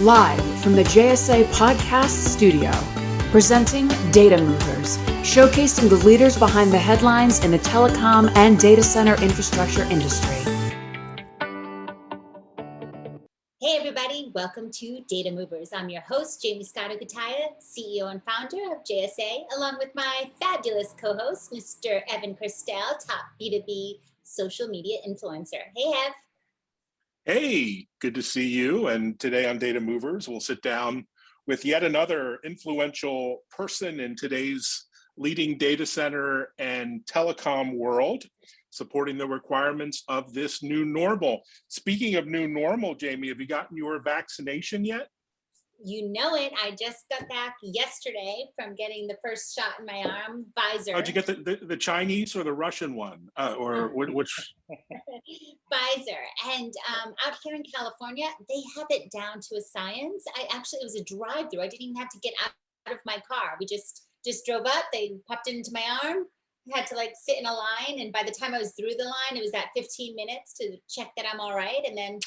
Live from the JSA Podcast Studio, presenting Data Movers, showcasing the leaders behind the headlines in the telecom and data center infrastructure industry. Hey, everybody, welcome to Data Movers. I'm your host, Jamie Scotto Cutaia, CEO and founder of JSA, along with my fabulous co host, Mr. Evan Kirstel, top B2B social media influencer. Hey, Ev. Hey, good to see you. And today on Data Movers, we'll sit down with yet another influential person in today's leading data center and telecom world, supporting the requirements of this new normal. Speaking of new normal, Jamie, have you gotten your vaccination yet? You know it. I just got back yesterday from getting the first shot in my arm, Pfizer. How'd you get the, the, the Chinese or the Russian one? Uh, or which? Pfizer. And um, out here in California, they have it down to a science. I actually, it was a drive through. I didn't even have to get out of my car. We just, just drove up, they popped into my arm, had to like sit in a line. And by the time I was through the line, it was that 15 minutes to check that I'm all right. And then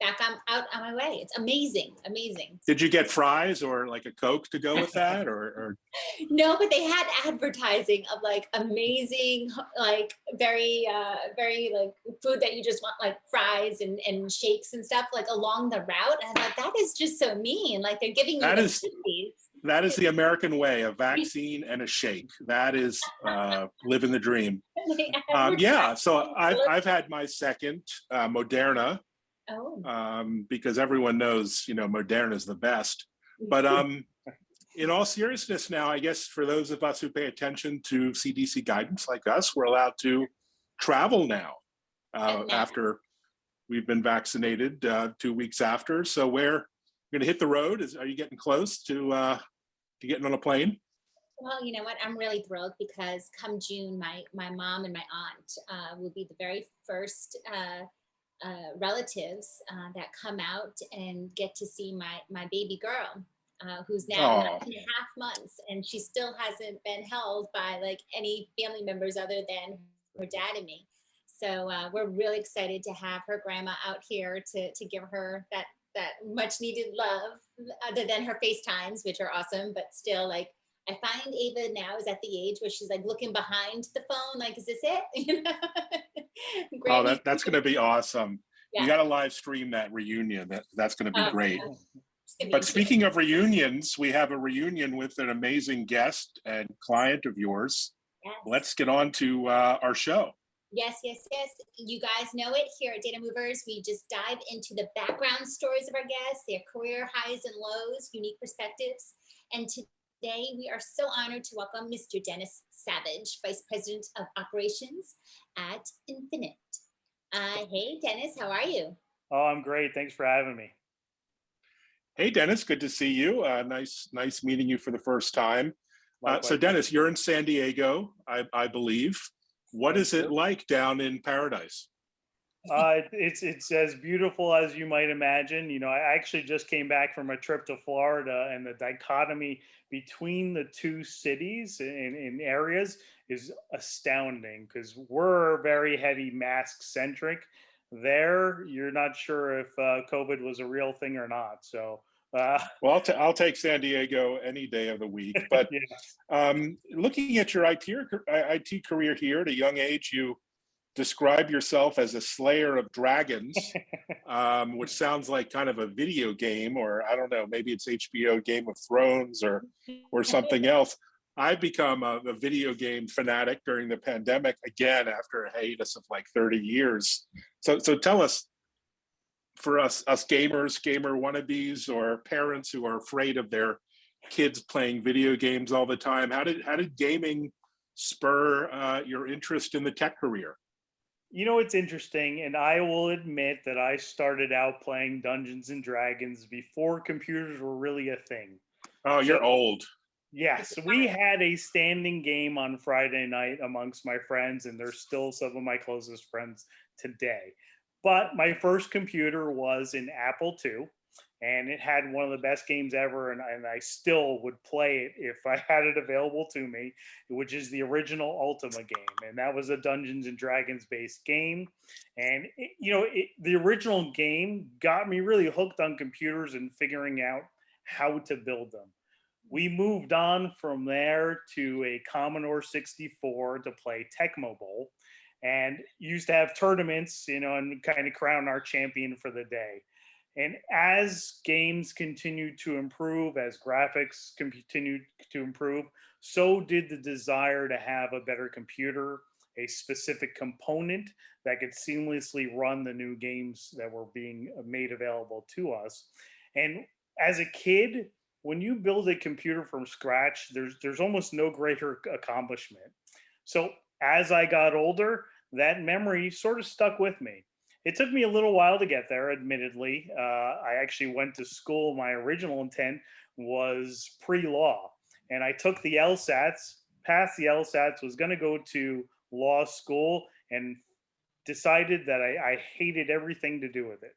back on out on my way. It's amazing, amazing. Did you get fries or like a Coke to go with that or, or? No, but they had advertising of like amazing, like very, uh, very like food that you just want like fries and, and shakes and stuff like along the route. And I thought that is just so mean. Like they're giving you that is, that is the American way, a vaccine and a shake. That is uh, living the dream. Um, yeah, so I've, I've had my second uh, Moderna Oh. um, because everyone knows, you know, Moderna is the best. But um, in all seriousness now, I guess for those of us who pay attention to CDC guidance like us, we're allowed to travel now uh, after we've been vaccinated uh, two weeks after. So we're going to hit the road. Is Are you getting close to, uh, to getting on a plane? Well, you know what? I'm really thrilled because come June, my my mom and my aunt uh, will be the very first uh, uh, relatives uh, that come out and get to see my my baby girl uh, who's now nine and a half months and she still hasn't been held by like any family members other than her dad and me so uh, we're really excited to have her grandma out here to to give her that that much needed love other than her FaceTimes, which are awesome, but still like I find Ava now is at the age where she's like looking behind the phone, like, is this it? You know? oh, that, that's going to be awesome. Yeah. You got to live stream that reunion. That, that's going to be oh, great. Yeah. But speaking of reunions, we have a reunion with an amazing guest and client of yours. Yes. Let's get on to uh, our show. Yes, yes, yes. You guys know it here at Data Movers. We just dive into the background stories of our guests, their career highs and lows, unique perspectives. And today we are so honored to welcome Mr. Dennis Savage, Vice President of Operations at Infinite. Uh, hey, Dennis, how are you? Oh, I'm great. Thanks for having me. Hey, Dennis, good to see you. Uh, nice, nice meeting you for the first time. Uh, so, Dennis, you're in San Diego, I, I believe. What is it like down in paradise? Uh, it's it's as beautiful as you might imagine. You know, I actually just came back from a trip to Florida, and the dichotomy between the two cities in, in areas is astounding because we're very heavy mask centric. There, you're not sure if uh, COVID was a real thing or not. So. Uh, well, I'll, I'll take San Diego any day of the week. But um, looking at your IT, IT career here at a young age, you describe yourself as a slayer of dragons, um, which sounds like kind of a video game, or I don't know, maybe it's HBO Game of Thrones or or something else. I've become a, a, video game fanatic during the pandemic again after a hiatus of like 30 years. So so tell us, for us us gamers, gamer wannabes, or parents who are afraid of their kids playing video games all the time, how did how did gaming spur uh, your interest in the tech career? You know, it's interesting, and I will admit that I started out playing Dungeons and Dragons before computers were really a thing. Oh, you're so, old. Yes, we had a standing game on Friday night amongst my friends, and they're still some of my closest friends today. But my first computer was an Apple II, and it had one of the best games ever and, and i still would play it if i had it available to me which is the original ultima game and that was a dungeons and dragons based game. And it, you know it, the original game got me really hooked on computers and figuring out how to build them. We moved on from there to a commodore 64 to play tecmo bowl and used to have tournaments you know and kind of crown our champion for the day and as games continued to improve, as graphics continued to improve, so did the desire to have a better computer, a specific component that could seamlessly run the new games that were being uh, made available to us. And as a kid, when you build a computer from scratch, there's there's almost no greater accomplishment. So as I got older, that memory sort of stuck with me. It took me a little while to get there, admittedly. Uh, I actually went to school. My original intent was pre-law, and I took the LSATs, passed the LSATs, was going to go to law school, and decided that I, I hated everything to do with it.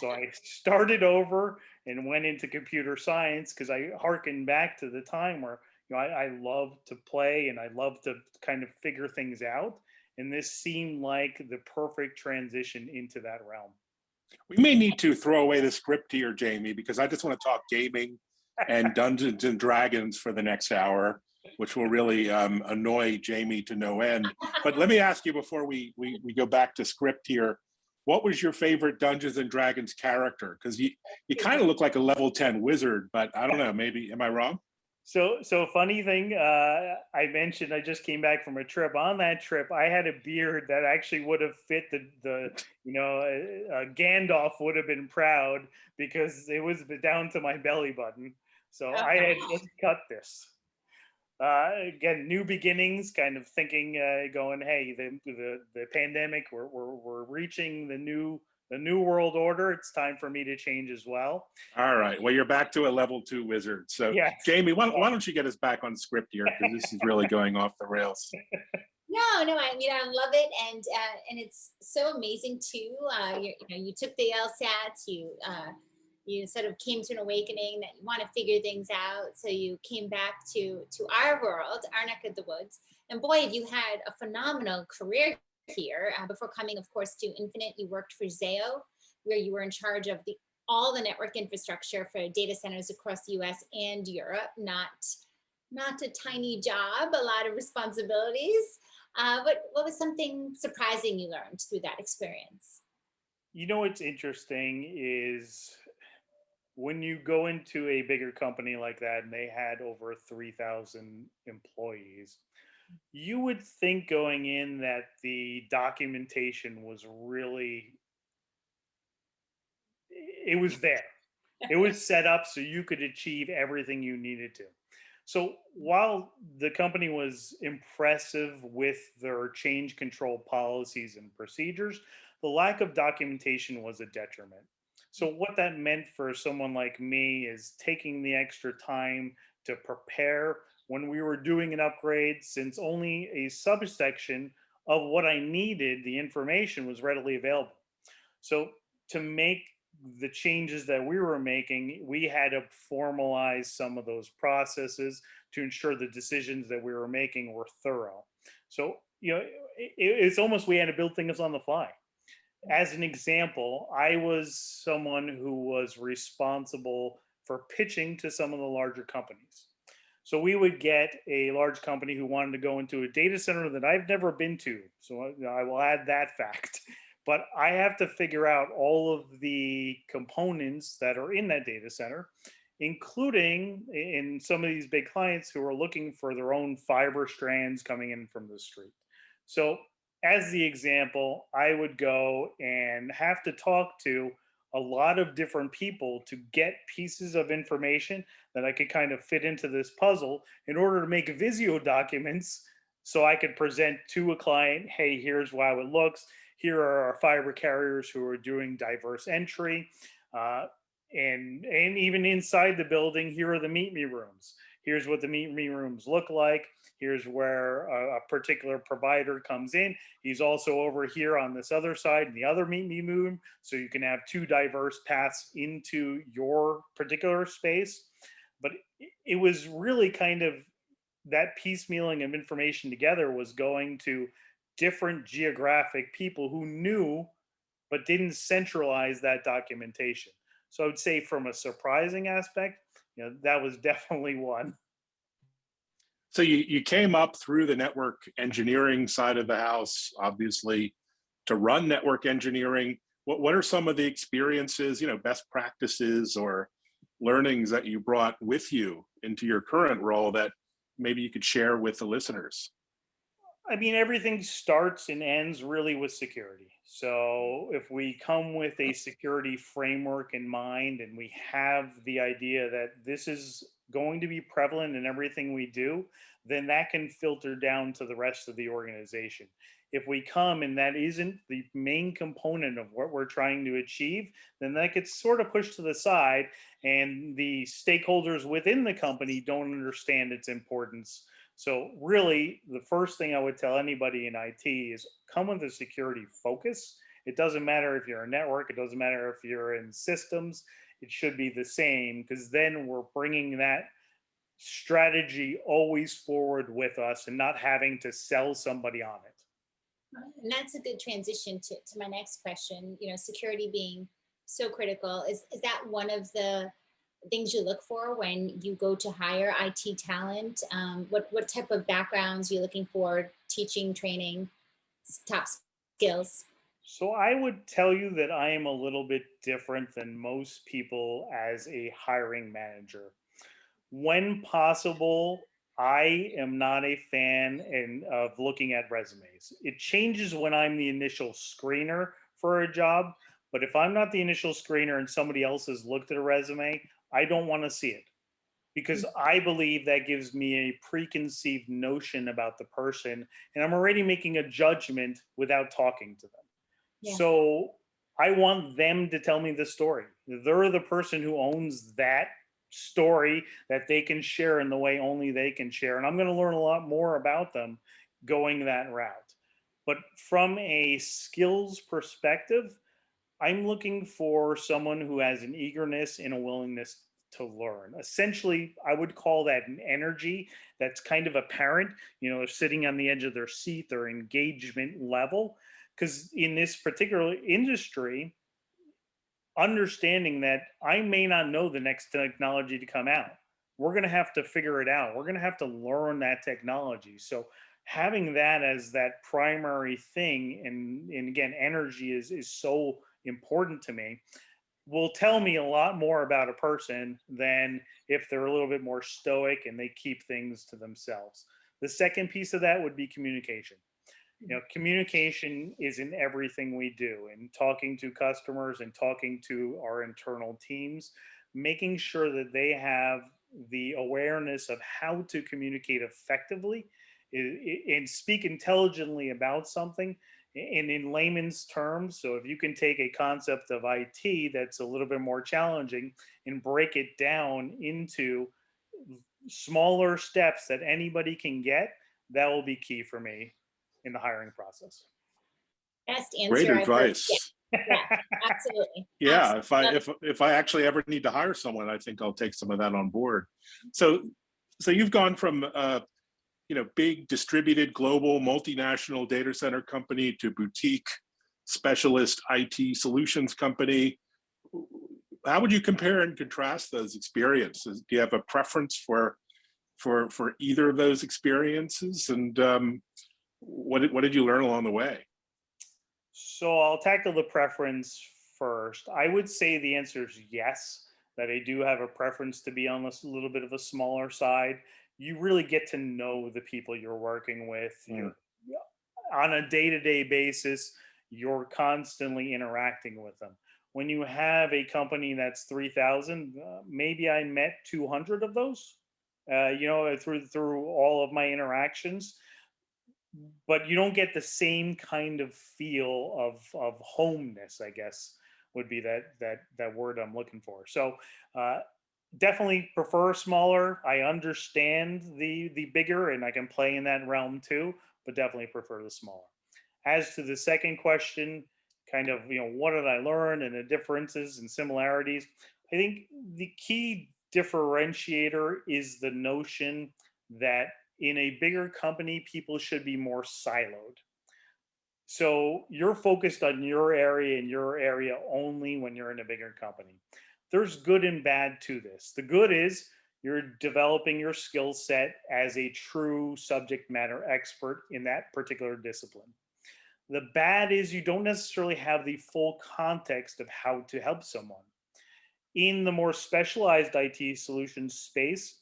So I started over and went into computer science because I harkened back to the time where you know I, I love to play and I love to kind of figure things out and this seemed like the perfect transition into that realm. We may need to throw away the script here, Jamie, because I just want to talk gaming and Dungeons and Dragons for the next hour, which will really um, annoy Jamie to no end. But let me ask you before we, we, we go back to script here, what was your favorite Dungeons and Dragons character? Because you, you kind of look like a level 10 wizard, but I don't know, maybe, am I wrong? So, so funny thing, uh, I mentioned I just came back from a trip. On that trip, I had a beard that actually would have fit the, the you know, uh, uh, Gandalf would have been proud because it was down to my belly button. So I had just cut this. Uh, again, new beginnings, kind of thinking, uh, going, hey, the, the, the pandemic, we're, we're, we're reaching the new the new world order it's time for me to change as well. All right well you're back to a level two wizard so yeah jamie why, why don't you get us back on script here because this is really going off the rails. No no i mean i love it and uh, and it's so amazing too uh you know you took the lsats you uh you sort of came to an awakening that you want to figure things out so you came back to to our world our neck of the woods and boy have you had a phenomenal career here. Uh, before coming, of course, to Infinite, you worked for Zayo, where you were in charge of the all the network infrastructure for data centers across the US and Europe. Not, not a tiny job, a lot of responsibilities. Uh, what, what was something surprising you learned through that experience? You know what's interesting is when you go into a bigger company like that and they had over 3,000 employees, you would think going in that the documentation was really it was there. It was set up so you could achieve everything you needed to. So while the company was impressive with their change control policies and procedures the lack of documentation was a detriment. So mm. what that meant for someone like me is taking the extra time to prepare when we were doing an upgrade, since only a subsection of what I needed, the information was readily available. So to make the changes that we were making, we had to formalize some of those processes to ensure the decisions that we were making were thorough. So, you know, it, it's almost we had to build things on the fly. As an example, I was someone who was responsible for pitching to some of the larger companies. So we would get a large company who wanted to go into a data center that I've never been to. So I, I will add that fact. But I have to figure out all of the components that are in that data center, including in some of these big clients who are looking for their own fiber strands coming in from the street. So as the example, I would go and have to talk to a lot of different people to get pieces of information that I could kind of fit into this puzzle in order to make Visio documents so I could present to a client, hey, here's how it looks. Here are our fiber carriers who are doing diverse entry. Uh, and, and even inside the building, here are the meet me rooms. here's what the meet me rooms look like. Here's where a, a, particular provider comes in. He's also over here on this other side in the other meet me room. So you can have two diverse paths into your particular space. But it was really kind of that piecemealing of information together was going to different geographic people who knew but didn't centralize that documentation. So I would say from a surprising aspect, you know, that was definitely one. So you, you came up through the network engineering side of the house, obviously, to run network engineering. What, what are some of the experiences, you know, best practices or learnings that you brought with you into your current role that maybe you could share with the listeners? I mean, everything starts and ends really with security. Mm. So if we come with a security framework in mind and we have the idea that this is going to be prevalent in everything we do, then that can filter down to the rest of the organization. If we come and that isn't the main component of what we're trying to achieve, then that gets sort of pushed to the side and the stakeholders within the company don't understand its importance so really, the first thing I would tell anybody in IT is come with a security focus. It doesn't matter if you're a network, it doesn't matter if you're in systems, it should be the same because then we're bringing that strategy always forward with us and not having to sell somebody on it. And that's a good transition to, to my next question, you know, security being so critical. Is, is that one of the things you look for when you go to hire IT talent? Um, what, what type of backgrounds you're looking for, teaching, training, top skills? So I would tell you that I am a little bit different than most people as a hiring manager. When possible, I am not a fan in, of looking at resumes. It changes when I'm the initial screener for a job, but if I'm not the initial screener and somebody else has looked at a resume, I don't want to see it because mm. I believe that gives me a preconceived notion about the person and I'm already making a judgment without talking to them. Yeah. So I want them to tell me the story. They're the person who owns that story that they can share in the way only they can share. And I'm going to learn a lot more about them going that route. But from a skills perspective, I'm looking for someone who has an eagerness and a willingness to learn. Essentially, I would call that an energy that's kind of apparent, you know, they're sitting on the edge of their seat, their engagement level. Because in this particular industry, understanding that I may not know the next technology to come out. We're going to have to figure it out. We're going to have to learn that technology. So having that as that primary thing and, and again, energy is, is so important to me will tell me a lot more about a person than if they're a little bit more stoic and they keep things to themselves. The second piece of that would be communication. You know, communication is in everything we do and talking to customers and talking to our internal teams, making sure that they have the awareness of how to communicate effectively and speak intelligently about something and in layman's terms, so if you can take a concept of IT that's a little bit more challenging and break it down into smaller steps that anybody can get, that will be key for me in the hiring process. Best answer. Great advice. Yeah, yeah, absolutely. yeah, absolutely. if I if if I actually ever need to hire someone, I think I'll take some of that on board. So so you've gone from uh, you know, big distributed global multinational data center company to boutique specialist IT solutions company. How would you compare and contrast those experiences? Do you have a preference for for for either of those experiences? And um, what did, what did you learn along the way? So I'll tackle the preference first. I would say the answer is yes, that I do have a preference to be on a little bit of a smaller side you really get to know the people you're working with. Mm. You're on a day-to-day basis, you're constantly interacting with them. When you have a company that's 3,000, uh, maybe I met 200 of those, uh, you know, through through all of my interactions. But you don't get the same kind of feel of of homeness, I guess, would be that that that word I'm looking for. So uh, definitely prefer smaller. I understand the the bigger, and I can play in that realm too, but definitely prefer the smaller. As to the second question, kind of you know what did I learn and the differences and similarities. I think the key differentiator is the notion that in a bigger company, people should be more siloed. So you're focused on your area and your area only when you're in a bigger company. There's good and bad to this. The good is you're developing your skill set as a true subject matter expert in that particular discipline. The bad is you don't necessarily have the full context of how to help someone. In the more specialized IT solutions space,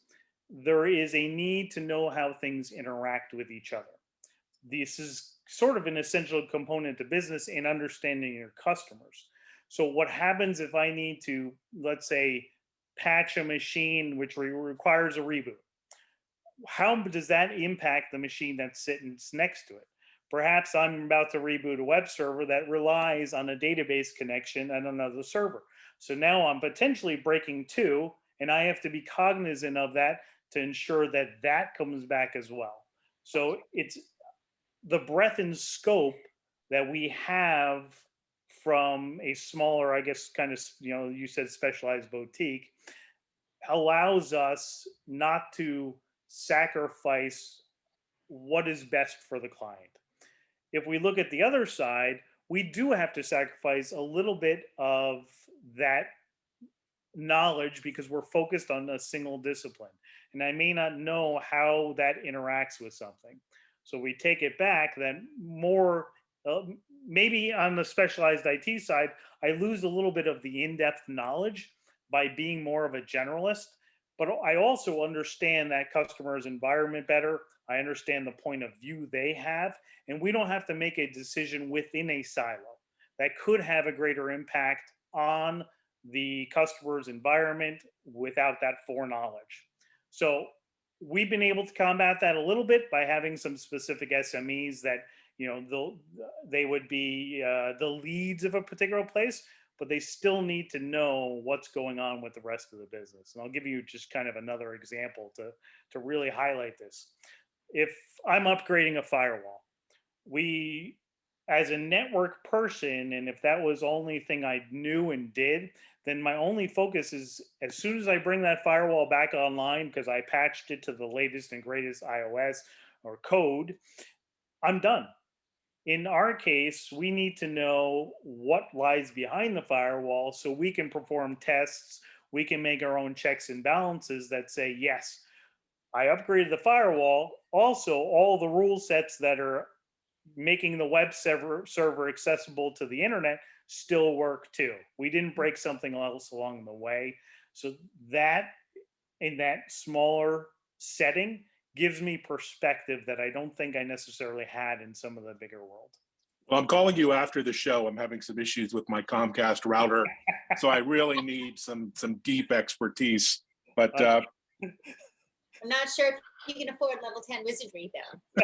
there is a need to know how things interact with each other. This is sort of an essential component to business in understanding your customers. So what happens if I need to, let's say, patch a machine which re requires a reboot? How does that impact the machine that's sitting next to it? Perhaps I'm about to reboot a web server that relies on a database connection and another server. So now I'm potentially breaking two, and I have to be cognizant of that to ensure that that comes back as well. So it's the breadth and scope that we have from a smaller, I guess, kind of, you know, you said specialized boutique, allows us not to sacrifice what is best for the client. If we look at the other side, we do have to sacrifice a little bit of that knowledge because we're focused on a single discipline and I may not know how that interacts with something. So we take it back, then more, uh, maybe on the specialized IT side, I lose a little bit of the in-depth knowledge by being more of a generalist, but I also understand that customer's environment better. I understand the point of view they have, and we don't have to make a decision within a silo that could have a greater impact on the customer's environment without that foreknowledge. So we've been able to combat that a little bit by having some specific SMEs that you know they'll they would be uh, the leads of a particular place, but they still need to know what's going on with the rest of the business. And I'll give you just kind of another example to to really highlight this. If I'm upgrading a firewall, we as a network person, and if that was only thing I knew and did, then my only focus is as soon as I bring that firewall back online because I patched it to the latest and greatest IOS or code, I'm done. In our case, we need to know what lies behind the firewall so we can perform tests. We can make our own checks and balances that say, yes, I upgraded the firewall. Also, all the rule sets that are making the web server, server accessible to the internet still work too. We didn't mm. break something else along the way. So that in that smaller setting gives me perspective that I don't think I necessarily had in some of the bigger world. Well, I'm calling you after the show. I'm having some issues with my Comcast router, so I really need some some deep expertise. But uh, I'm not sure if you can afford level 10 wizardry though.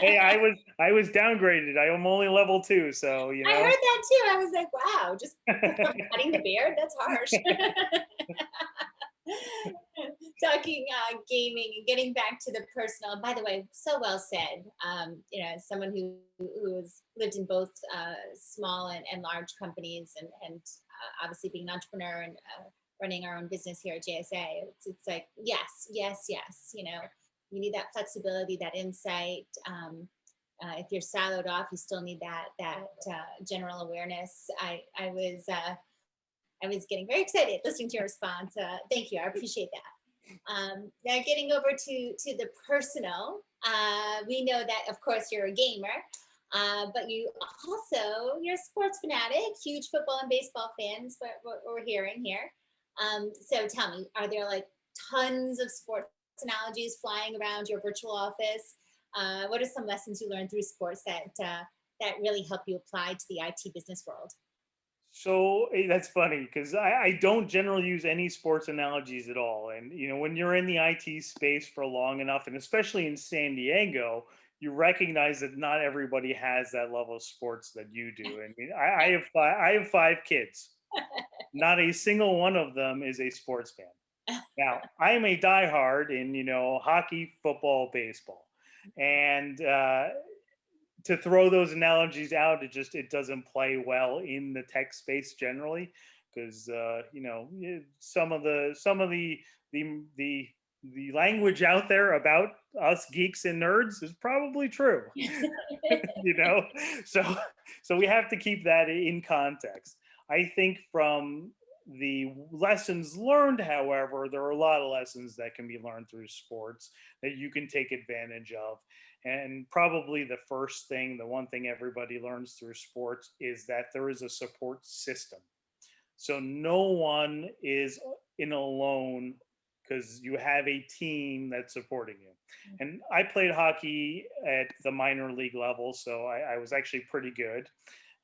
hey, I was I was downgraded. I am only level two, so you know. I heard that too. I was like, wow, just cutting the beard, that's harsh. Talking uh, gaming and getting back to the personal. By the way, so well said. Um, you know, as someone who who has lived in both uh, small and, and large companies, and and uh, obviously being an entrepreneur and uh, running our own business here at JSA. It's, it's like, yes, yes, yes, you know, you need that flexibility, that insight. Um, uh, if you're siloed off, you still need that that uh, general awareness. I I was uh, I was getting very excited listening to your response. Uh, thank you, I appreciate that. Um, now getting over to to the personal, uh, we know that of course you're a gamer, uh, but you also you're a sports fanatic, huge football and baseball fans. What, what we're hearing here. Um, so tell me, are there like tons of sports analogies flying around your virtual office? Uh, what are some lessons you learned through sports that uh, that really help you apply to the IT business world? So eh, that's funny because I, I, don't generally use any sports analogies at all. And you know, when you're in the IT space for long enough, and especially in San Diego, you recognize that not everybody has that level of sports that you do. I mean, I, I have five, I have five kids, not a single one of them is a sports fan. Now, I'm a diehard in, you know, hockey, football, baseball. And uh, to throw those analogies out, it just it doesn't play well in the tech space generally, because uh, you know some of the some of the the the the language out there about us geeks and nerds is probably true you know? So so we have to keep that in context. I think from the lessons learned however there are a lot of lessons that can be learned through sports that you can take advantage of and probably the first thing the one thing everybody learns through sports is that there is a support system so no one is in alone because you have a team that's supporting you. Mm. And I played hockey at the minor league level, so I, I was actually pretty good.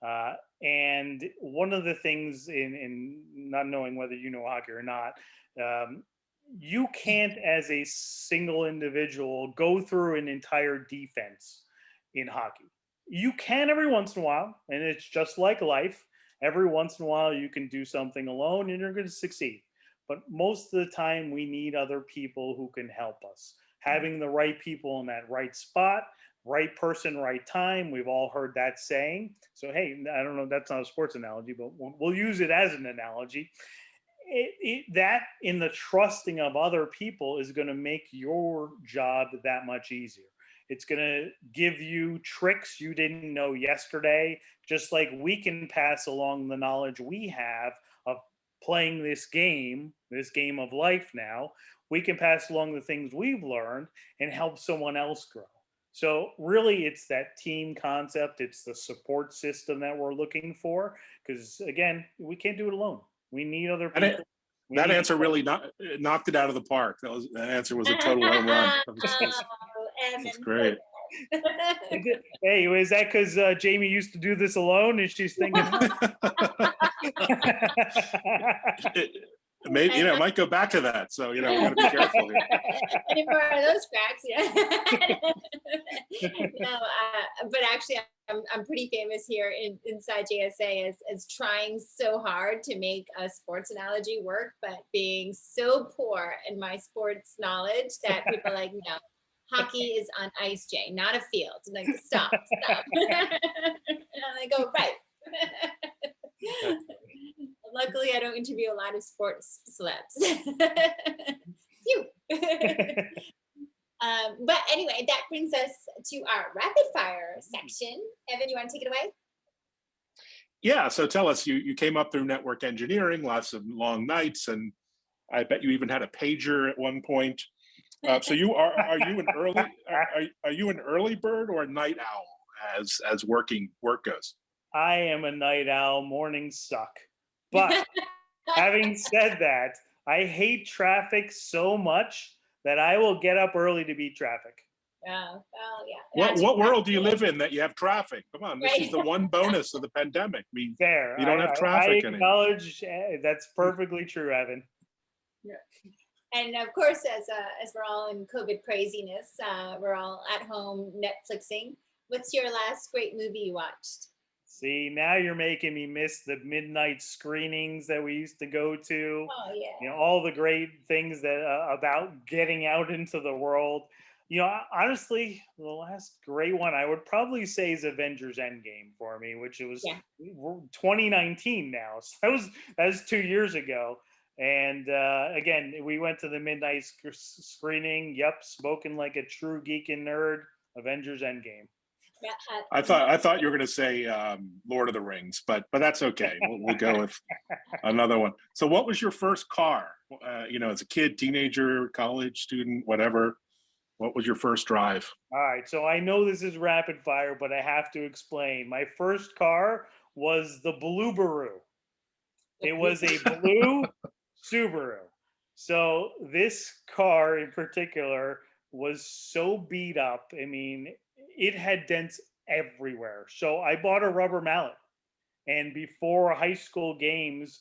Uh, and one of the things in, in not knowing whether you know hockey or not, um, you can't, as a single individual, go through an entire defense in hockey. You can every once in a while, and it's just like life. Every once in a while, you can do something alone and you're going to succeed but most of the time we need other people who can help us. Having the right people in that right spot, right person, right time. We've all heard that saying. So, hey, I don't know, that's not a sports analogy, but we'll, we'll use it as an analogy. It, it, that in the trusting of other people is going to make your job that much easier. It's going to give you tricks you didn't know yesterday, just like we can pass along the knowledge we have of playing this game, this game of life now, we can pass along the things we've learned and help someone else grow. So really it's that team concept, it's the support system that we're looking for because again, we can't do it alone. We need other people. It, that answer really not, knocked it out of the park. That was that answer was a total home run. That's great. hey, is that because uh, Jamie used to do this alone and she's thinking? maybe you know, might go back to that. So you know, we got to be careful here. Any more of those cracks, yeah. no, uh, but actually, I'm I'm pretty famous here in, inside JSA as as trying so hard to make a sports analogy work, but being so poor in my sports knowledge that people are like, no, hockey is on ice, Jay, not a field. And like, stop, stop. and I go, right. Luckily, I don't interview a lot of sports celebs. Phew. um, but anyway, that brings us to our rapid fire section. Evan, you want to take it away? Yeah, so tell us, you, you came up through network engineering, lots of long nights, and I bet you even had a pager at one point. Uh, so you are are you an early are, are you an early bird or a night owl as as working work goes? I am a night owl. Mornings suck. But having said that, I hate traffic so much that I will get up early to beat traffic. Oh, well, yeah. What what world do you live in that you have traffic? Come on, this right. is the one bonus of the pandemic. I mean, Fair. You don't I, have traffic. I acknowledge eh, that's perfectly true, Evan. Yeah and of course, as uh, as we're all in COVID craziness, uh, we're all at home Netflixing. What's your last great movie you watched? See, now you're making me miss the midnight screenings that we used to go to. Oh yeah. You know all the great things that uh, about getting out into the world. You know, honestly, the last great one I would probably say is Avengers Endgame for me, which it was yeah. 2019 now. So that was that was two years ago. And uh, again, we went to the midnight sc screening. Yep, spoken like a true geek and nerd. Avengers Endgame. I thought I thought you were going to say um, Lord of the Rings, but but that's okay. We'll, we'll go with another one. So, what was your first car? Uh, you know, as a kid, teenager, college student, whatever. What was your first drive? All right. So I know this is rapid fire, but I have to explain. My first car was the Blueberoo. It was a blue Subaru. So this car in particular was so beat up. I mean, it had dents everywhere. So I bought a rubber mallet. And before high school games,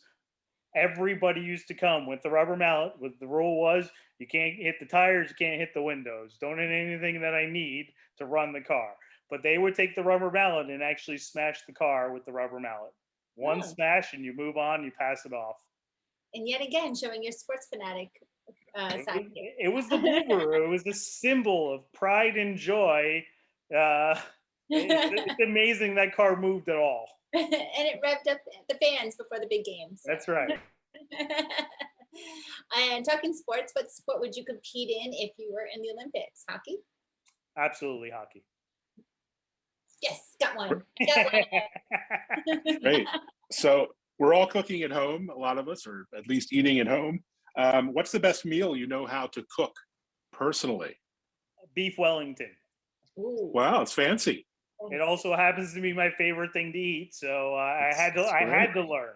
everybody used to come with the rubber mallet. With the rule was you can't hit the tires, you can't hit the windows. Don't hit anything that I need to run the car. But they would take the rubber mallet and actually smash the car with the rubber mallet. One Oh. smash and you move on, you pass it off. And yet again, showing your sports fanatic uh, side here. it was the blooper. it was the symbol of pride and joy. Uh, it- it's amazing that car moved at all. and it revved up the fans before the big games. That's right. and talking sports, what sport would you compete in if you were in the Olympics? Hockey? Absolutely hockey. Yes, got one. Got one. Great. So we're all cooking at home, a lot of us, or at least eating at home. Um, what's the best meal you know how to cook personally? Beef Wellington. Ooh. Wow, it's fancy. It also happens to be my favorite thing to eat, so uh, I had to. I had to learn.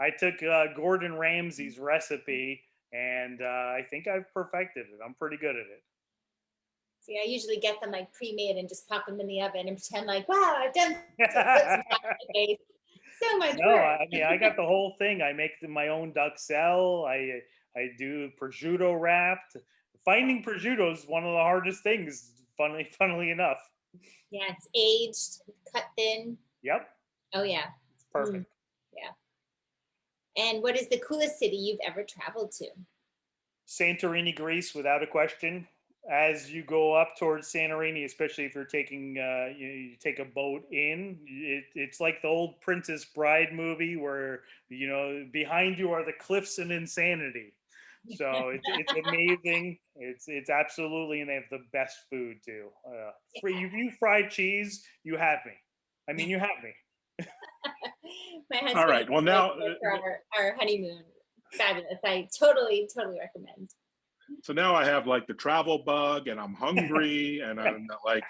I took uh, Gordon Ramsay's recipe, and uh, I think I've perfected it. I'm pretty good at it. See, I usually get them like pre-made and just pop them in the oven and pretend like, wow, I've done so, put some time in my face. so much No, work. I mean I got the whole thing. I make my own duxelles. I I do prosciutto wrapped. Finding prosciutto is one of the hardest things. Funnily, funnily enough. Yeah, it's aged, cut thin. Yep, Oh yeah. it's perfect. Yeah. And what is the coolest city you've ever traveled to? Santorini, Greece, without a question. As you go up towards Santorini, especially if you're taking uh, you, you take a boat in, it, it's like the old Princess Bride movie where you know behind you are the cliffs and insanity. So it's, it's amazing. It's it's absolutely, and they have the best food too. Uh, free, you, you fried cheese, you have me. I mean, you have me. My husband. right, well, now, for uh, our, our honeymoon. Fabulous. I totally, totally recommend. So now I have like the travel bug and I'm hungry and I'm like,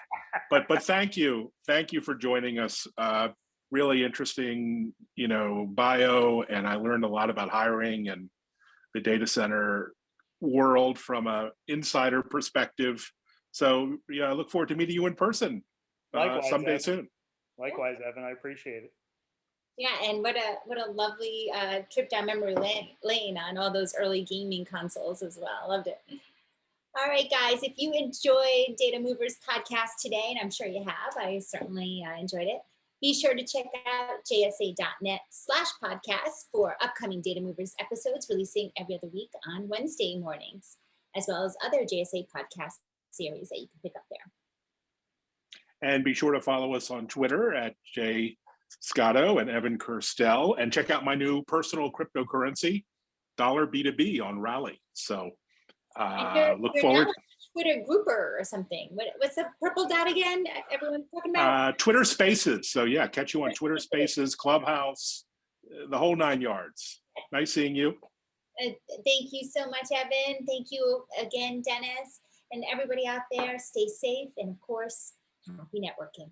but, but thank you. Thank you for joining us. Uh, really interesting, you know, bio. And I learned a lot about hiring and the data center world from a insider perspective. So yeah, I look forward to meeting you in person uh, someday Evan. soon. Likewise, Evan, I appreciate it. Yeah, and what a what a lovely uh, trip down memory lane, lane on all those early gaming consoles as well. Loved it. All right, guys, if you enjoyed Data Movers podcast today, and I'm sure you have, I certainly uh, enjoyed it. Be sure to check out jsa.net slash podcast for upcoming Data Movers episodes releasing every other week on Wednesday mornings, as well as other JSA podcast series that you can pick up there. And be sure to follow us on Twitter at Jay Scotto and Evan Kirstel and check out my new personal cryptocurrency, Dollar B2B on Rally. So uh, you're- look you're forward. now Twitter grouper or something. What, what's the purple dot again? Everyone's talking about. Uh, Twitter Spaces. So yeah, catch you on Twitter Spaces, Clubhouse, uh, the whole nine yards. Nice seeing you. Uh, thank you so much, Evan. Thank you again, Dennis, and everybody out there. Stay safe and, of course, happy networking.